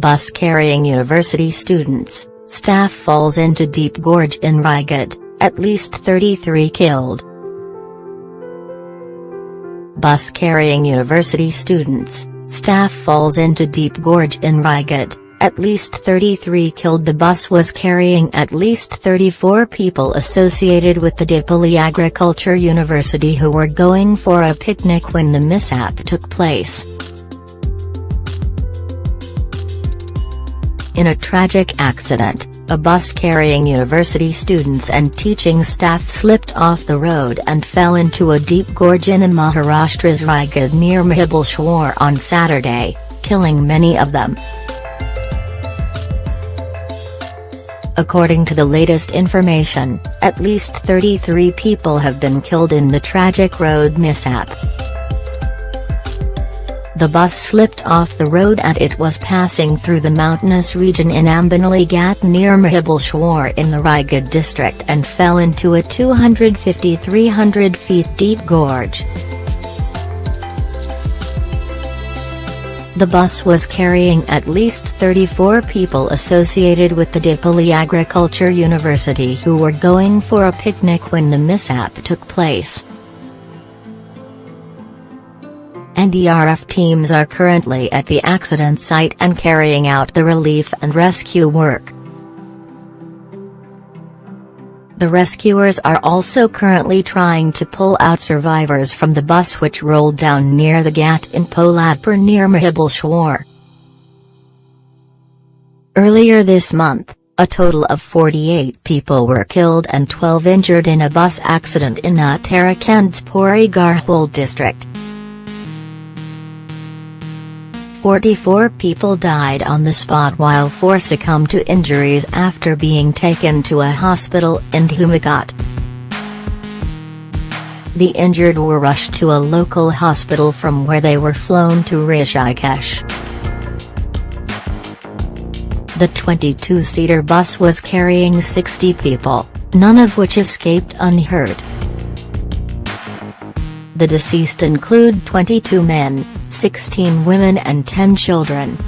Bus carrying university students, staff falls into deep gorge in Raigad, at least 33 killed. Bus carrying university students, staff falls into deep gorge in Raigad, at least 33 killed The bus was carrying at least 34 people associated with the Dapoli Agriculture University who were going for a picnic when the mishap took place. In a tragic accident, a bus carrying university students and teaching staff slipped off the road and fell into a deep gorge in Maharashtra's Raigad near Mahabaleshwar on Saturday, killing many of them. According to the latest information, at least 33 people have been killed in the tragic road mishap. The bus slipped off the road and it was passing through the mountainous region in Ambenali Ghat near Mahabaleshwar in the Raigad district and fell into a 250-300 feet deep gorge. The bus was carrying at least 34 people associated with the Dapoli Agriculture University who were going for a picnic when the mishap took place. NDRF teams are currently at the accident site and carrying out the relief and rescue work. The rescuers are also currently trying to pull out survivors from the bus which rolled down near the Ghat in Poladpur near Mahabaleshwar. Earlier this month, a total of 48 people were killed and 12 injured in a bus accident in Uttarakhand's Pauri Garhwal district. 44 people died on the spot while four succumbed to injuries after being taken to a hospital in Dhumakot. The injured were rushed to a local hospital from where they were flown to Rishikesh. The 22-seater bus was carrying 60 people, none of which escaped unhurt. The deceased include 22 men, 16 women and 10 children.